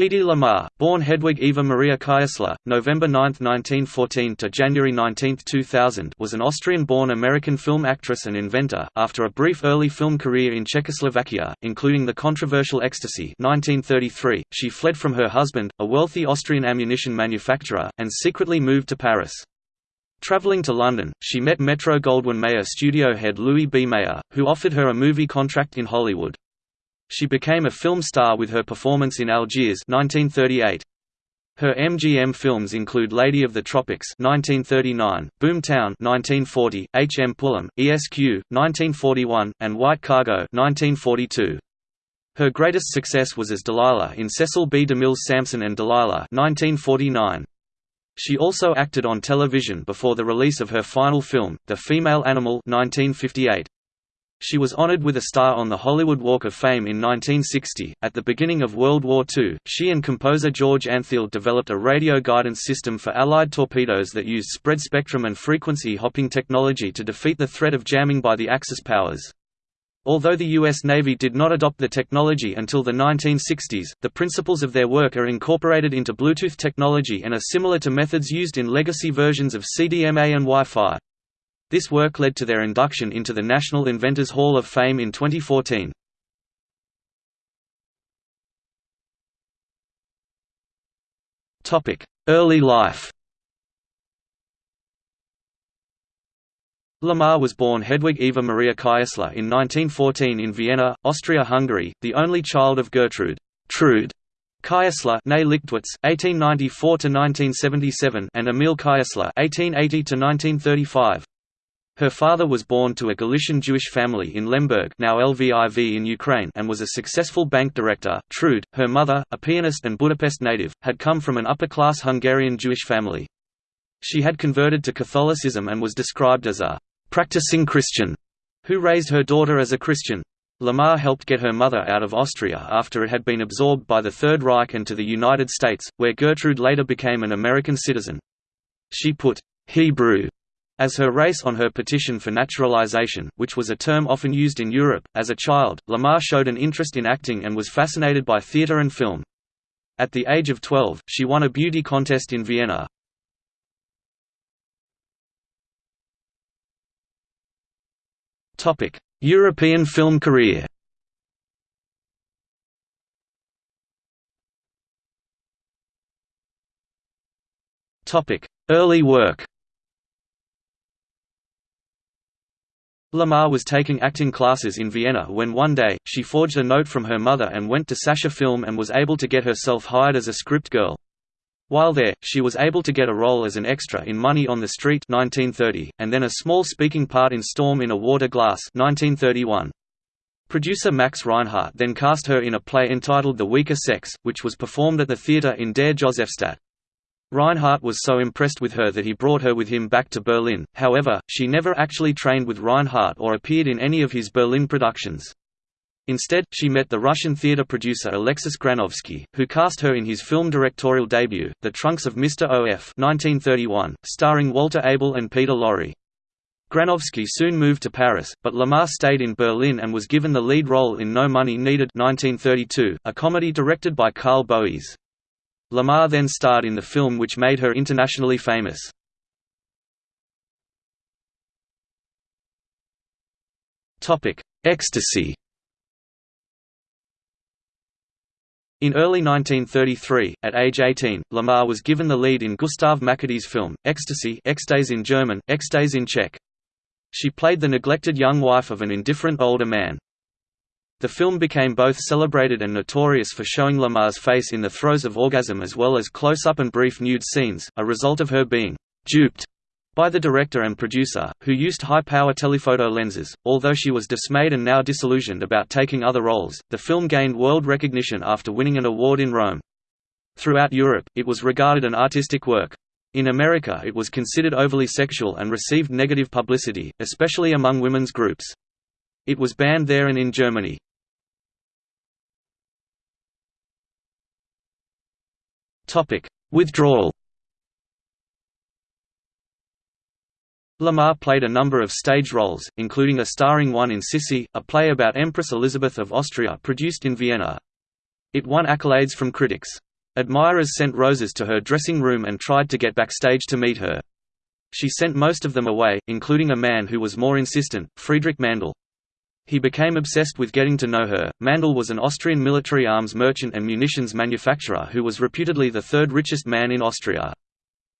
Hedy Lamarr, born Hedwig Eva Maria Kiesler, November 9, 1914 to January 19, 2000, was an Austrian-born American film actress and inventor. After a brief early film career in Czechoslovakia, including the controversial Ecstasy (1933), she fled from her husband, a wealthy Austrian ammunition manufacturer, and secretly moved to Paris. Traveling to London, she met Metro-Goldwyn-Mayer studio head Louis B. Mayer, who offered her a movie contract in Hollywood. She became a film star with her performance in Algiers 1938. Her MGM films include Lady of the Tropics 1939, Boomtown 1940, H. M. Pulham, ESQ 1941, and White Cargo 1942. Her greatest success was as Delilah in Cecil B. DeMille's Samson and Delilah 1949. She also acted on television before the release of her final film, The Female Animal 1958. She was honored with a star on the Hollywood Walk of Fame in 1960. At the beginning of World War II, she and composer George Antheil developed a radio guidance system for Allied torpedoes that used spread spectrum and frequency hopping technology to defeat the threat of jamming by the Axis powers. Although the U.S. Navy did not adopt the technology until the 1960s, the principles of their work are incorporated into Bluetooth technology and are similar to methods used in legacy versions of CDMA and Wi-Fi. This work led to their induction into the National Inventors Hall of Fame in 2014. Early life Lamarr was born Hedwig Eva Maria Kiesler in 1914 in Vienna, Austria-Hungary, the only child of Gertrude Trude Kiesler née Lichtwitz, 1894–1977 and Emil Kiesler 1880–1935. Her father was born to a Galician Jewish family in Lemberg now Lviv in Ukraine and was a successful bank director. Trude, her mother, a pianist and Budapest native, had come from an upper-class Hungarian Jewish family. She had converted to Catholicism and was described as a «practicing Christian» who raised her daughter as a Christian. Lamarr helped get her mother out of Austria after it had been absorbed by the Third Reich and to the United States, where Gertrude later became an American citizen. She put «Hebrew» As her race on her petition for naturalization, which was a term often used in Europe, as a child, Lamarr showed an interest in acting and was fascinated by theatre and film. At the age of 12, she won a beauty contest in Vienna. European film career Early work Lamarr was taking acting classes in Vienna when one day, she forged a note from her mother and went to Sascha Film and was able to get herself hired as a script girl. While there, she was able to get a role as an extra in Money on the Street 1930, and then a small speaking part in Storm in a Water Glass 1931. Producer Max Reinhardt then cast her in a play entitled The Weaker Sex, which was performed at the theatre in Der Josefstadt. Reinhardt was so impressed with her that he brought her with him back to Berlin, however, she never actually trained with Reinhardt or appeared in any of his Berlin productions. Instead, she met the Russian theatre producer Alexis Granovsky, who cast her in his film directorial debut, The Trunks of Mr. O.F. 1931, starring Walter Abel and Peter Lorre. Granovsky soon moved to Paris, but Lamarr stayed in Berlin and was given the lead role in No Money Needed 1932, a comedy directed by Carl Boese. Lamarr then starred in the film which made her internationally famous. Ecstasy In early 1933, at age 18, Lamarr was given the lead in Gustav Machatý's film, Ecstasy Ekstase in German, Ekstase in Czech. She played the neglected young wife of an indifferent older man. The film became both celebrated and notorious for showing Lamarr's face in the throes of orgasm as well as close-up and brief nude scenes, a result of her being «duped» by the director and producer, who used high-power telephoto lenses. Although she was dismayed and now disillusioned about taking other roles, the film gained world recognition after winning an award in Rome. Throughout Europe, it was regarded an artistic work. In America it was considered overly sexual and received negative publicity, especially among women's groups. It was banned there and in Germany. Topic: Withdrawal. Lamarr played a number of stage roles, including a starring one in Sissi, a play about Empress Elizabeth of Austria produced in Vienna. It won accolades from critics. Admirers sent roses to her dressing room and tried to get backstage to meet her. She sent most of them away, including a man who was more insistent, Friedrich Mandl. He became obsessed with getting to know her. Mandl was an Austrian military arms merchant and munitions manufacturer who was reputedly the third richest man in Austria.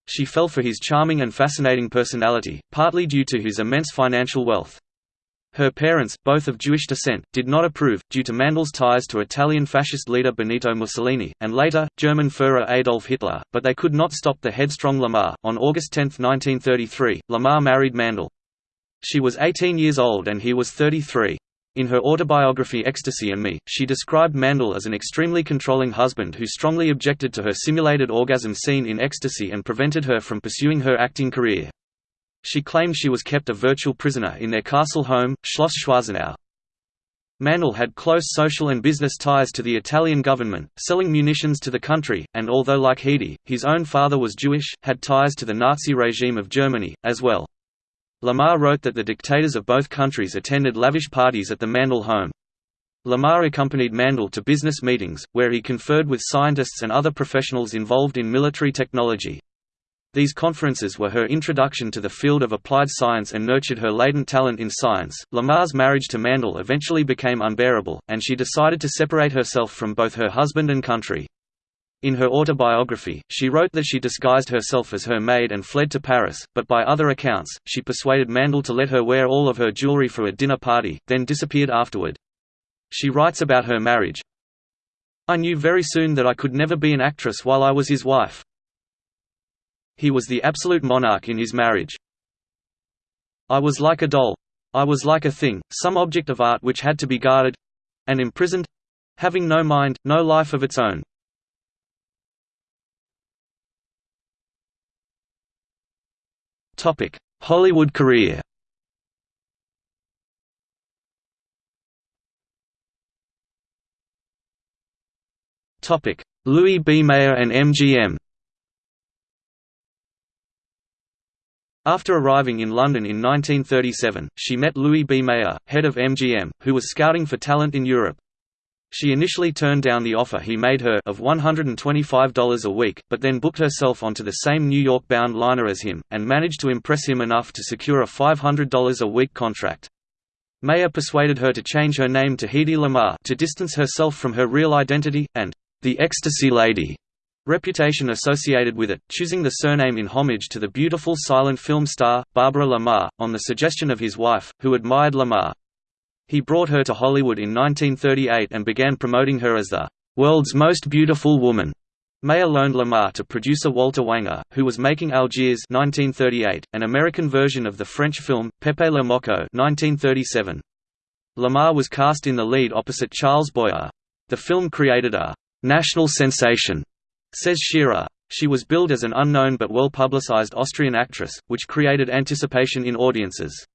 She fell for his charming and fascinating personality, partly due to his immense financial wealth. Her parents, both of Jewish descent, did not approve, due to Mandl's ties to Italian fascist leader Benito Mussolini, and later, German Führer Adolf Hitler, but they could not stop the headstrong Lamarr. On August 10, 1933, Lamarr married Mandl. She was 18 years old and he was 33. In her autobiography Ecstasy and Me, she described Mandl as an extremely controlling husband who strongly objected to her simulated orgasm scene in Ecstasy and prevented her from pursuing her acting career. She claimed she was kept a virtual prisoner in their castle home, Schloss Schwarzenau. Mandl had close social and business ties to the Italian government, selling munitions to the country, and although like Heidi, his own father was Jewish, had ties to the Nazi regime of Germany, as well. Lamarr wrote that the dictators of both countries attended lavish parties at the Mandl home. Lamarr accompanied Mandl to business meetings, where he conferred with scientists and other professionals involved in military technology. These conferences were her introduction to the field of applied science and nurtured her latent talent in science. Lamarr's marriage to Mandl eventually became unbearable, and she decided to separate herself from both her husband and country. In her autobiography, she wrote that she disguised herself as her maid and fled to Paris, but by other accounts, she persuaded Mandl to let her wear all of her jewelry for a dinner party, then disappeared afterward. She writes about her marriage, I knew very soon that I could never be an actress while I was his wife. He was the absolute monarch in his marriage. I was like a doll. I was like a thing, some object of art which had to be guarded—and imprisoned—having no mind, no life of its own. Hollywood career Louis B. Mayer and MGM After arriving in London in 1937, she met Louis B. Mayer, head of MGM, who was scouting for talent in Europe. She initially turned down the offer he made her of $125 a week, but then booked herself onto the same New York-bound liner as him, and managed to impress him enough to secure a $500 a week contract. Mayer persuaded her to change her name to Hedy Lamarr to distance herself from her real identity, and the Ecstasy Lady reputation associated with it, choosing the surname in homage to the beautiful silent film star, Barbara La Marr, on the suggestion of his wife, who admired La Marr. He brought her to Hollywood in 1938 and began promoting her as the world's most beautiful woman. Mayer loaned Lamarr to producer Walter Wanger, who was making Algiers 1938, an American version of the French film, Pépé le Moko 1937. Lamarr was cast in the lead opposite Charles Boyer. The film created a «national sensation» Says Shearer. She was billed as an unknown but well-publicized Austrian actress, which created anticipation in audiences.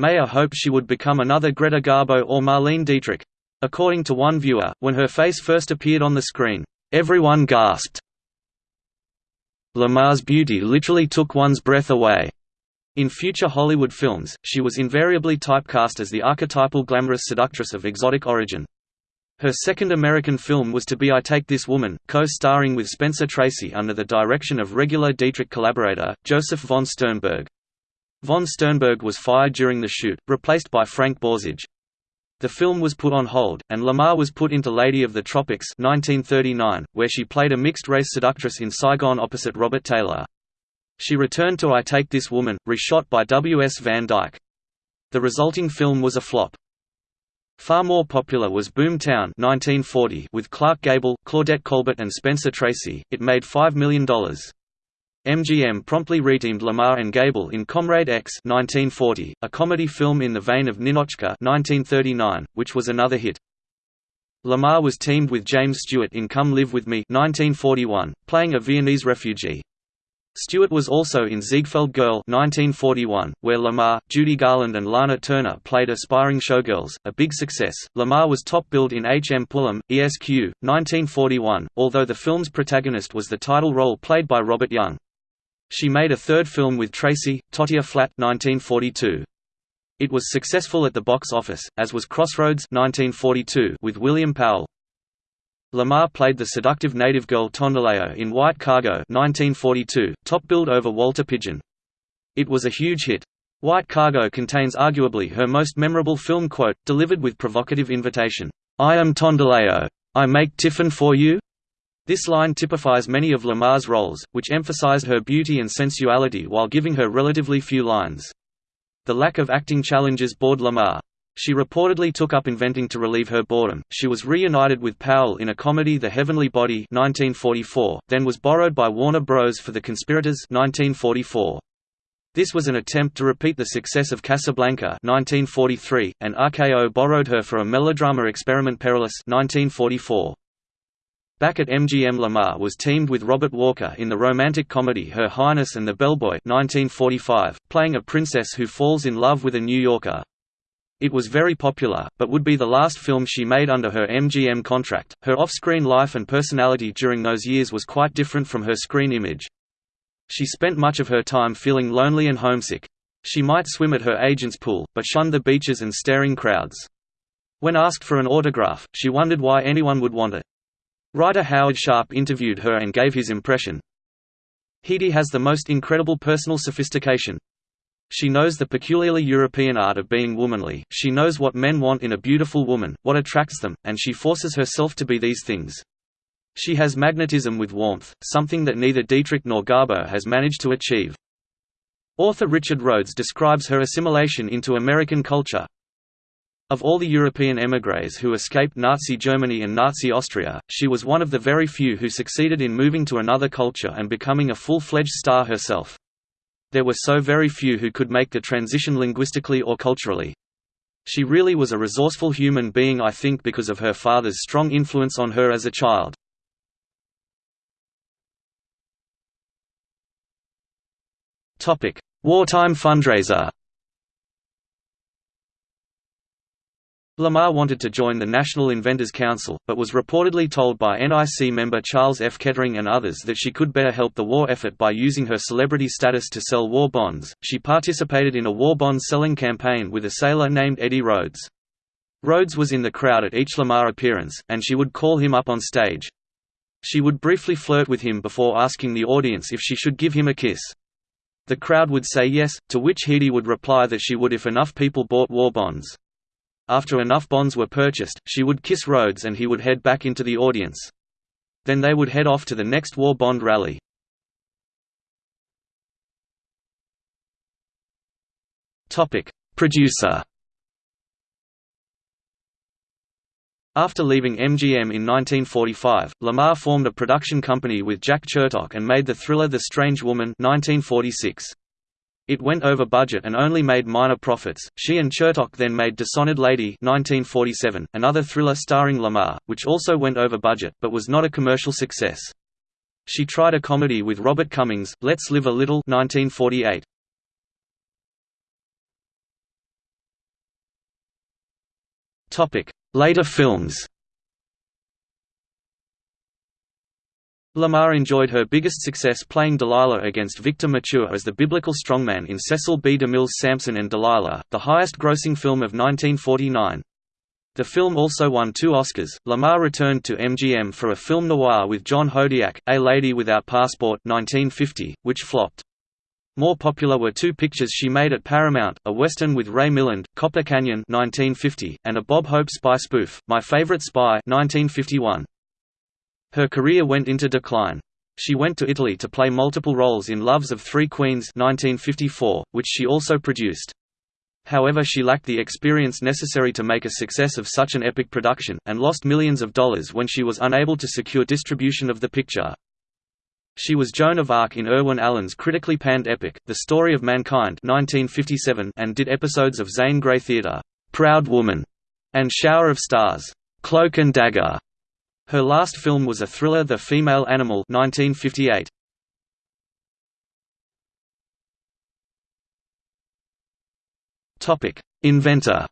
Mayer hoped she would become another Greta Garbo or Marlene Dietrich. According to one viewer, when her face first appeared on the screen, everyone gasped. Lamarr's beauty literally took one's breath away. In future Hollywood films, she was invariably typecast as the archetypal glamorous seductress of exotic origin. Her second American film was To Be I Take This Woman, co-starring with Spencer Tracy under the direction of regular Dietrich collaborator, Josef von Sternberg. Von Sternberg was fired during the shoot, replaced by Frank Borzage. The film was put on hold, and Lamarr was put into Lady of the Tropics 1939, where she played a mixed-race seductress in Saigon opposite Robert Taylor. She returned to I Take This Woman, reshot by W. S. Van Dyke. The resulting film was a flop. Far more popular was Boomtown 1940 with Clark Gable, Claudette Colbert and Spencer Tracy. It made $5 million. MGM promptly reteamed Lamarr and Gable in Comrade X 1940, a comedy film in the vein of Ninotchka 1939, which was another hit. Lamarr was teamed with James Stewart in Come Live With Me 1941, playing a Viennese refugee. Stewart was also in Ziegfeld Girl 1941, where Lamarr, Judy Garland and Lana Turner played aspiring showgirls, a big success. Lamarr was top billed in H. M. Pulham, ESQ, 1941, although the film's protagonist was the title role played by Robert Young. She made a third film with Tracy, Tortilla Flat 1942. It was successful at the box office, as was Crossroads 1942 with William Powell. Lamarr played the seductive native girl Tondelayo in White Cargo 1942, top-billed over Walter Pidgeon. It was a huge hit. White Cargo contains arguably her most memorable film quote, delivered with provocative invitation, "'I am Tondelayo. I make tiffin for you?' This line typifies many of Lamarr's roles, which emphasized her beauty and sensuality while giving her relatively few lines. The lack of acting challenges bored Lamarr. She reportedly took up inventing to relieve her boredom. She was reunited with Powell in a comedy The Heavenly Body 1944, then was borrowed by Warner Bros. for The Conspirators 1944. This was an attempt to repeat the success of Casablanca 1943, and RKO borrowed her for a melodrama experiment Perilous 1944. Back at MGM Lamarr was teamed with Robert Walker in the romantic comedy Her Highness and the Bellboy 1945, playing a princess who falls in love with a New Yorker. It was very popular, but would be the last film she made under her MGM contract. Her off-screen life and personality during those years was quite different from her screen image. She spent much of her time feeling lonely and homesick. She might swim at her agent's pool, but shunned the beaches and staring crowds. When asked for an autograph, she wondered why anyone would want it. Writer Howard Sharp interviewed her and gave his impression. Heidi has the most incredible personal sophistication. She knows the peculiarly European art of being womanly, she knows what men want in a beautiful woman, what attracts them, and she forces herself to be these things. She has magnetism with warmth, something that neither Dietrich nor Garbo has managed to achieve. Author Richard Rhodes describes her assimilation into American culture, of all the European émigrés who escaped Nazi Germany and Nazi Austria, she was one of the very few who succeeded in moving to another culture and becoming a full-fledged star herself. There were so very few who could make the transition linguistically or culturally. She really was a resourceful human being I think because of her father's strong influence on her as a child. Wartime fundraiser Lamarr wanted to join the National Inventors Council, but was reportedly told by NIC member Charles F. Kettering and others that she could better help the war effort by using her celebrity status to sell war bonds. She participated in a war bond selling campaign with a sailor named Eddie Rhodes. Rhodes was in the crowd at each Lamarr appearance, and she would call him up on stage. She would briefly flirt with him before asking the audience if she should give him a kiss. The crowd would say yes, to which Heidi would reply that she would if enough people bought war bonds. After enough bonds were purchased, she would kiss Rhodes and he would head back into the audience. Then they would head off to the next war bond rally. Producer After leaving MGM in 1945, Lamarr formed a production company with Jack Chertok and made the thriller The Strange Woman 1946. It went over budget and only made minor profits. She and Chertok then made Dishonored Lady 1947, another thriller starring Lamarr, which also went over budget, but was not a commercial success. She tried a comedy with Robert Cummings, Let's Live a Little 1948. Topic: Later films Lamarr enjoyed her biggest success playing Delilah against Victor Mature as the biblical strongman in Cecil B. DeMille's Samson and Delilah, the highest-grossing film of 1949. The film also won two Oscars. Lamarr returned to MGM for a film noir with John Hodiak, A Lady Without Passport 1950, which flopped. More popular were two pictures she made at Paramount, a western with Ray Milland, Copper Canyon 1950, and a Bob Hope spy spoof, My Favorite Spy 1951. Her career went into decline. She went to Italy to play multiple roles in Loves of Three Queens 1954, which she also produced. However she lacked the experience necessary to make a success of such an epic production, and lost millions of dollars when she was unable to secure distribution of the picture. She was Joan of Arc in Irwin Allen's critically panned epic, The Story of Mankind 1957, and did episodes of Zane Grey Theatre, Proud Woman, and Shower of Stars, Cloak and Dagger. Her last film was a thriller The Female Animal 1958. Inventor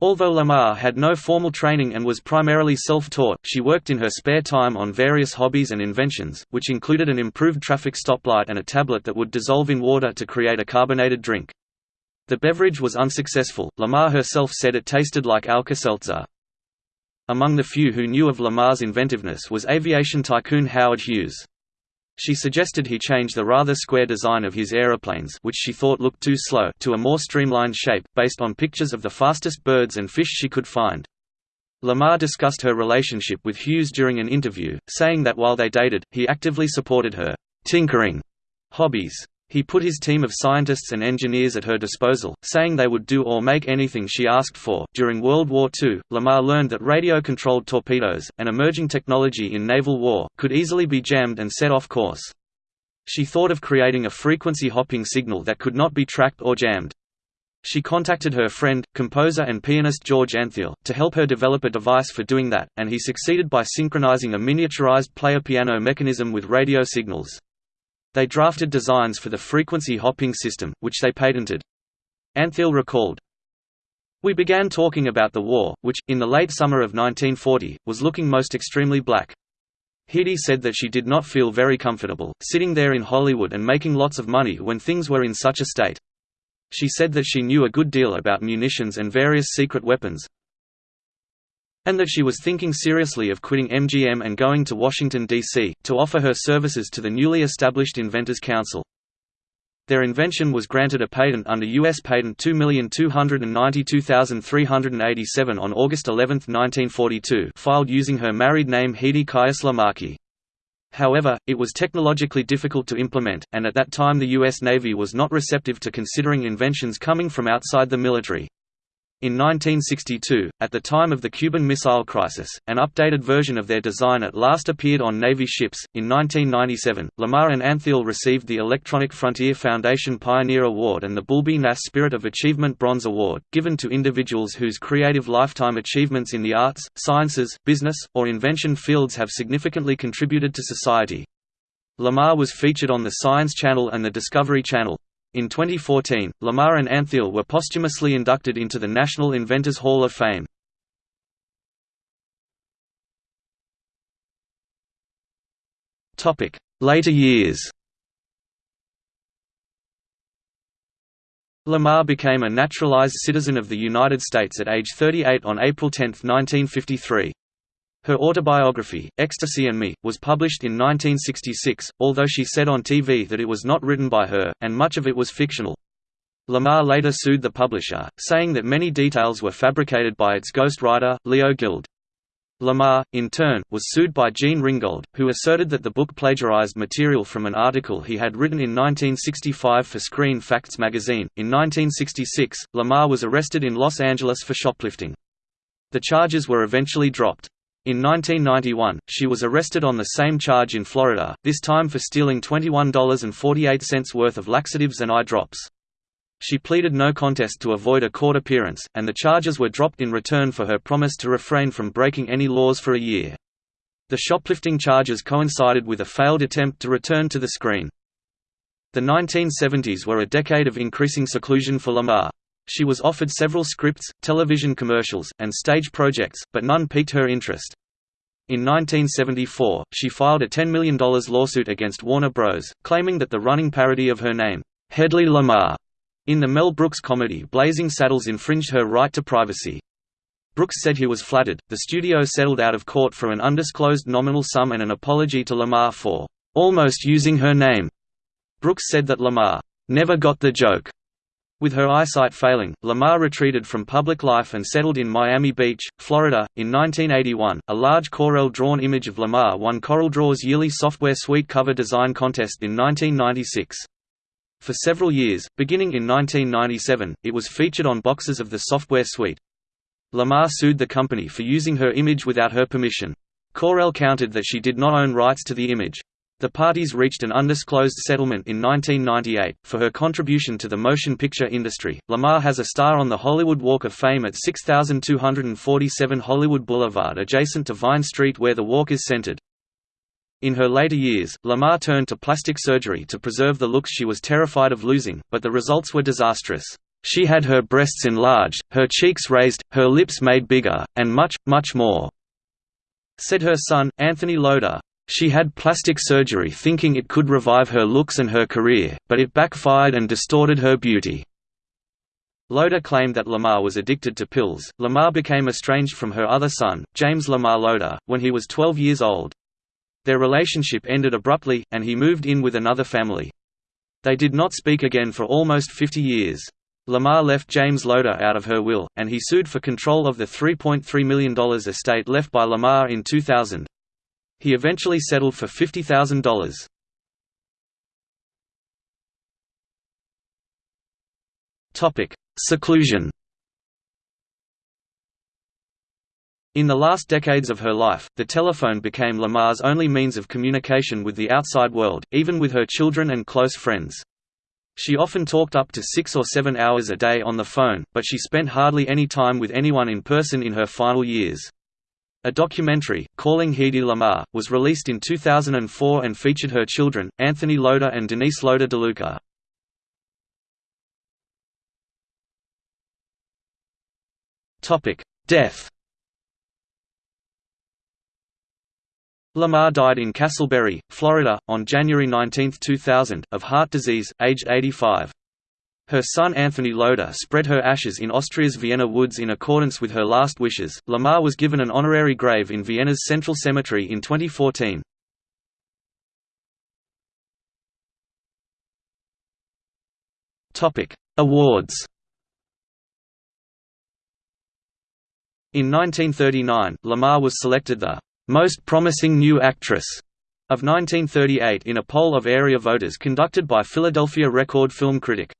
Although Lamarr had no formal training and was primarily self-taught, she worked in her spare time on various hobbies and inventions, which included an improved traffic stoplight and a tablet that would dissolve in water to create a carbonated drink. The beverage was unsuccessful, Lamarr herself said it tasted like Alka-Seltzer. Among the few who knew of Lamarr's inventiveness was aviation tycoon Howard Hughes. She suggested he change the rather square design of his aeroplanes which she thought looked too slow to a more streamlined shape, based on pictures of the fastest birds and fish she could find. Lamarr discussed her relationship with Hughes during an interview, saying that while they dated, he actively supported her tinkering hobbies. He put his team of scientists and engineers at her disposal, saying they would do or make anything she asked for. During World War II, Lamarr learned that radio controlled torpedoes, an emerging technology in naval war, could easily be jammed and set off course. She thought of creating a frequency hopping signal that could not be tracked or jammed. She contacted her friend, composer and pianist George Antheil, to help her develop a device for doing that, and he succeeded by synchronizing a miniaturized player piano mechanism with radio signals. They drafted designs for the frequency hopping system, which they patented. Antheil recalled, We began talking about the war, which, in the late summer of 1940, was looking most extremely black. Hedy said that she did not feel very comfortable, sitting there in Hollywood and making lots of money when things were in such a state. She said that she knew a good deal about munitions and various secret weapons, and that she was thinking seriously of quitting MGM and going to Washington, D.C., to offer her services to the newly established Inventors Council. Their invention was granted a patent under U.S. Patent 2292387 on August 11, 1942 filed using her married name Hedy Kiesler Markey. However, it was technologically difficult to implement, and at that time the U.S. Navy was not receptive to considering inventions coming from outside the military. In 1962, at the time of the Cuban Missile Crisis, an updated version of their design at last appeared on Navy ships. In 1997, Lamarr and Antheil received the Electronic Frontier Foundation Pioneer Award and the BULBIE Gnass Spirit of Achievement Bronze Award, given to individuals whose creative lifetime achievements in the arts, sciences, business, or invention fields have significantly contributed to society. Lamarr was featured on the Science Channel and the Discovery Channel. In 2014, Lamarr and Antheil were posthumously inducted into the National Inventors Hall of Fame. Later years Lamarr became a naturalized citizen of the United States at age 38 on April 10, 1953. Her autobiography, Ecstasy and Me, was published in 1966, although she said on TV that it was not written by her, and much of it was fictional. Lamarr later sued the publisher, saying that many details were fabricated by its ghostwriter, Leo Guild. Lamarr, in turn, was sued by Gene Ringgold, who asserted that the book plagiarized material from an article he had written in 1965 for Screen Facts magazine. In 1966, Lamarr was arrested in Los Angeles for shoplifting. The charges were eventually dropped. In 1991, she was arrested on the same charge in Florida, this time for stealing $21.48 worth of laxatives and eye drops. She pleaded no contest to avoid a court appearance, and the charges were dropped in return for her promise to refrain from breaking any laws for a year. The shoplifting charges coincided with a failed attempt to return to the screen. The 1970s were a decade of increasing seclusion for Lamarr. She was offered several scripts, television commercials, and stage projects, but none piqued her interest. In 1974, she filed a $10 million lawsuit against Warner Bros., claiming that the running parody of her name, Hedley Lamarr, in the Mel Brooks comedy Blazing Saddles infringed her right to privacy. Brooks said he was flattered. The studio settled out of court for an undisclosed nominal sum and an apology to Lamarr for almost using her name. Brooks said that Lamarr never got the joke with her eyesight failing, Lamarr retreated from public life and settled in Miami Beach, Florida. In 1981, a large Corel drawn image of Lamarr won CorelDRAW's yearly software suite cover design contest in 1996. For several years, beginning in 1997, it was featured on boxes of the software suite. Lamarr sued the company for using her image without her permission. Corel countered that she did not own rights to the image. The parties reached an undisclosed settlement in 1998. For her contribution to the motion picture industry, Lamarr has a star on the Hollywood Walk of Fame at 6247 Hollywood Boulevard adjacent to Vine Street where the walk is centered. In her later years, Lamarr turned to plastic surgery to preserve the looks she was terrified of losing, but the results were disastrous. She had her breasts enlarged, her cheeks raised, her lips made bigger, and much, much more," said her son, Anthony Loder. She had plastic surgery thinking it could revive her looks and her career, but it backfired and distorted her beauty. Loder claimed that Lamarr was addicted to pills. Lamarr became estranged from her other son, James Lamarr Loder, when he was 12 years old. Their relationship ended abruptly, and he moved in with another family. They did not speak again for almost 50 years. Lamarr left James Loder out of her will, and he sued for control of the $3.3 million estate left by Lamar in 2000. He eventually settled for $50,000. Topic: Seclusion In the last decades of her life, the telephone became Lamarr's only means of communication with the outside world, even with her children and close friends. She often talked up to six or seven hours a day on the phone, but she spent hardly any time with anyone in person in her final years. A documentary, Calling Hedy Lamarr, was released in 2004 and featured her children, Anthony Loder and Denise Loder DeLuca. Death Lamarr died in Casselberry, Florida, on January 19, 2000, of heart disease, aged 85. Her son Anthony Loder spread her ashes in Austria's Vienna woods in accordance with her last wishes. Lamarr was given an honorary grave in Vienna's Central Cemetery in 2014. Topic: Awards. In 1939, Lamarr was selected the most Promising New Actress of 1938 in a poll of area voters conducted by Philadelphia Record Film Critic.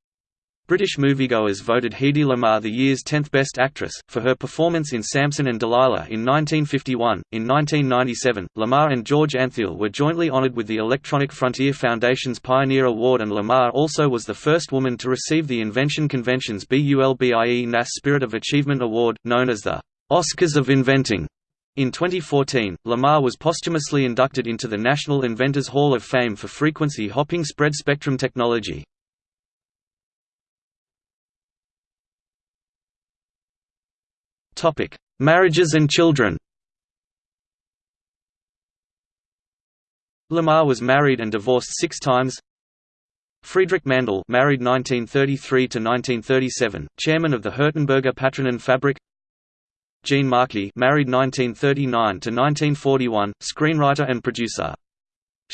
British moviegoers voted Hedy Lamarr the year's 10th Best Actress, for her performance in Samson and Delilah in 1951. In 1997, Lamarr and George Antheil were jointly honored with the Electronic Frontier Foundation's Pioneer Award, and Lamarr also was the first woman to receive the Invention Convention's BULBIE Gnass Spirit of Achievement Award, known as the Oscars of Inventing. In 2014, Lamarr was posthumously inducted into the National Inventors Hall of Fame for frequency hopping spread spectrum technology. Topic: Marriages and children. Lamarr was married and divorced 6 times. Friedrich Mandl, married 1933 to 1937, chairman of the Hirtenberger Patronen Fabrik. Gene Markey married 1939 to 1941, screenwriter and producer.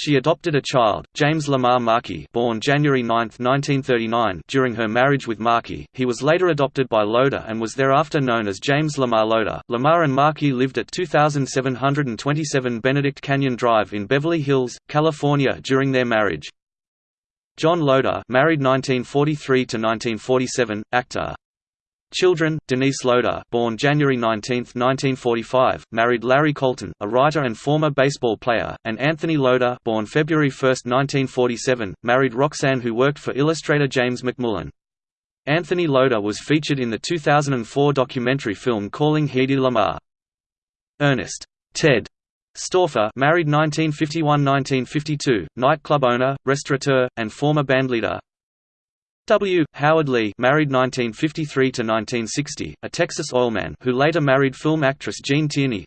She adopted a child, James Lamarr Markey born January 9, 1939 during her marriage with Markey. He was later adopted by Loder and was thereafter known as James Lamarr Loder. Lamarr and Markey lived at 2727 Benedict Canyon Drive in Beverly Hills, California during their marriage. John Loder married 1943 to 1947, actor. Children: Denise Loder, born January 19, 1945, married Larry Colton, a writer and former baseball player, and Anthony Loder, born February 1, 1947, married Roxanne who worked for illustrator James McMullen. Anthony Loder was featured in the 2004 documentary film Calling Hedy Lamarr. Ernest Ted Stauffer married 1951–1952, nightclub owner, restaurateur, and former bandleader, W. Howard Lee married 1953–1960, a Texas oilman who later married film actress Gene Tierney.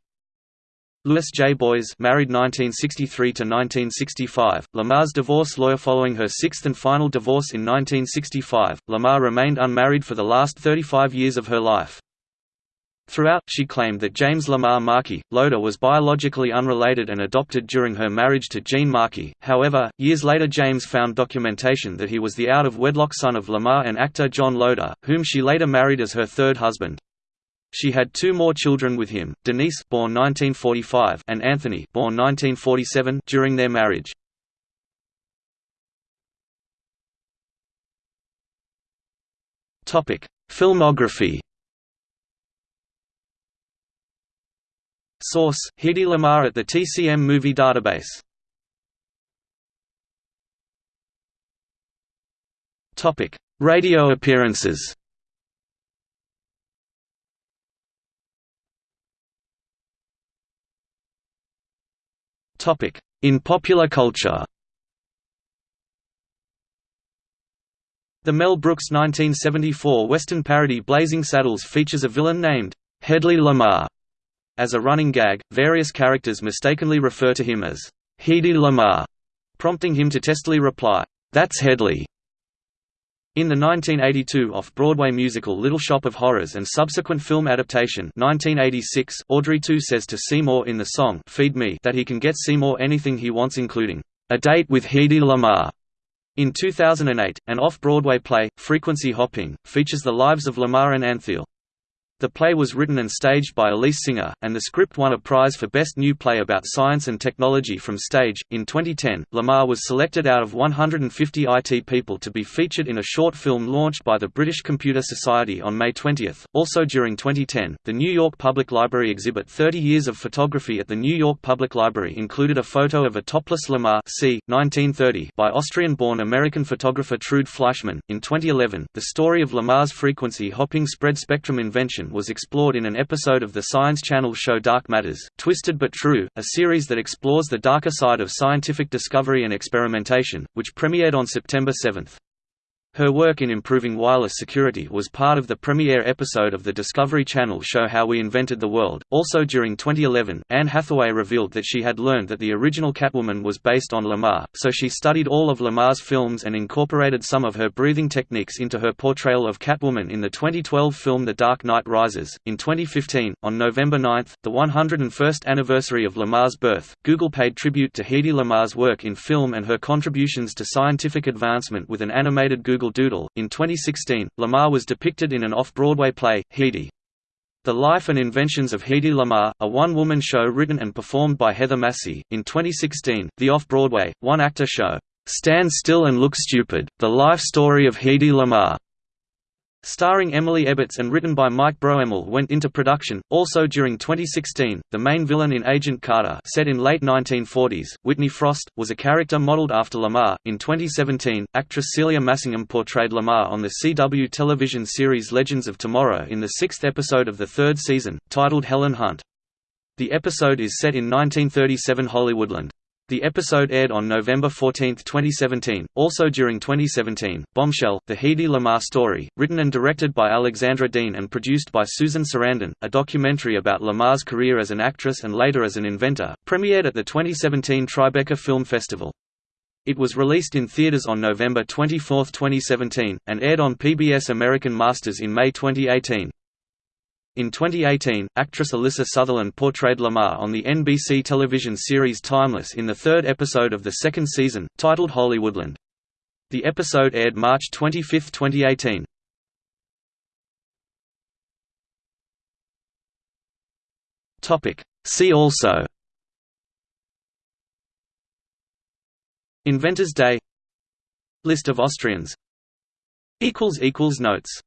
Lewis J. Boies married 1963–1965, Lamarr's divorce lawyer following her sixth and final divorce in 1965, Lamarr remained unmarried for the last 35 years of her life. Throughout, she claimed that James Lamarr Markey, Loder was biologically unrelated and adopted during her marriage to Gene Markey. However, years later James found documentation that he was the out-of-wedlock son of Lamarr and actor John Loder, whom she later married as her third husband. She had two more children with him, Denise born 1945 and Anthony born 1947 during their marriage. Filmography Source: Hedy Lamarr at the TCM Movie Database. Topic: Radio appearances. Topic: In popular culture. The Mel Brooks 1974 Western parody Blazing Saddles features a villain named Hedley Lamarr as a running gag, various characters mistakenly refer to him as Hedy Lamarr, prompting him to testily reply, "That's Hedley." In the 1982 off-Broadway musical Little Shop of Horrors and subsequent film adaptation 1986, Audrey II says to Seymour in the song Feed Me that he can get Seymour anything he wants including, "...a date with Hedy Lamarr." In 2008, an off-Broadway play, Frequency Hopping, features the lives of Lamarr and Antheil. The play was written and staged by Elyse Singer, and the script won a prize for Best New Play about Science and Technology from Stage. In 2010, Lamarr was selected out of 150 IT people to be featured in a short film launched by the British Computer Society on May 20. Also during 2010, the New York Public Library exhibit 30 Years of Photography at the New York Public Library included a photo of a topless Lamarr c. 1930 by Austrian-born American photographer Trude Fleischmann. In 2011, the story of Lamarr's frequency hopping spread spectrum invention was explored in an episode of the Science Channel show Dark Matters, Twisted but True, a series that explores the darker side of scientific discovery and experimentation, which premiered on September 7. Her work in improving wireless security was part of the premiere episode of the Discovery Channel show How We Invented the World. Also during 2011, Anne Hathaway revealed that she had learned that the original Catwoman was based on Lamarr, so she studied all of Lamarr's films and incorporated some of her breathing techniques into her portrayal of Catwoman in the 2012 film The Dark Knight Rises. In 2015, on November 9, the 101st anniversary of Lamarr's birth, Google paid tribute to Hedy Lamarr's work in film and her contributions to scientific advancement with an animated Google Doodle. In 2016, Lamarr was depicted in an off-Broadway play, Hedy. The Life and Inventions of Hedy Lamarr, a one-woman show written and performed by Heather Massie. In 2016, the off-Broadway, one-actor show, Stand Still and Look Stupid, The Life Story of Hedy Lamarr Starring Emily Ebbets and written by Mike Broemmel went into production. Also during 2016, the main villain in Agent Carter, set in late 1940s, Whitney Frost, was a character modeled after Lamarr. In 2017, actress Celia Massingham portrayed Lamarr on the CW television series Legends of Tomorrow in the sixth episode of the third season, titled Helen Hunt. The episode is set in 1937 Hollywoodland. The episode aired on November 14, 2017. Also during 2017, Bombshell, The Hedy Lamarr Story, written and directed by Alexandra Dean and produced by Susan Sarandon, a documentary about Lamarr's career as an actress and later as an inventor, premiered at the 2017 Tribeca Film Festival. It was released in theaters on November 24, 2017, and aired on PBS American Masters in May 2018. In 2018, actress Alyssa Sutherland portrayed Lamarr on the NBC television series Timeless in the third episode of the second season, titled Hollywoodland. The episode aired March 25, 2018. See also Inventors' Day List of Austrians Notes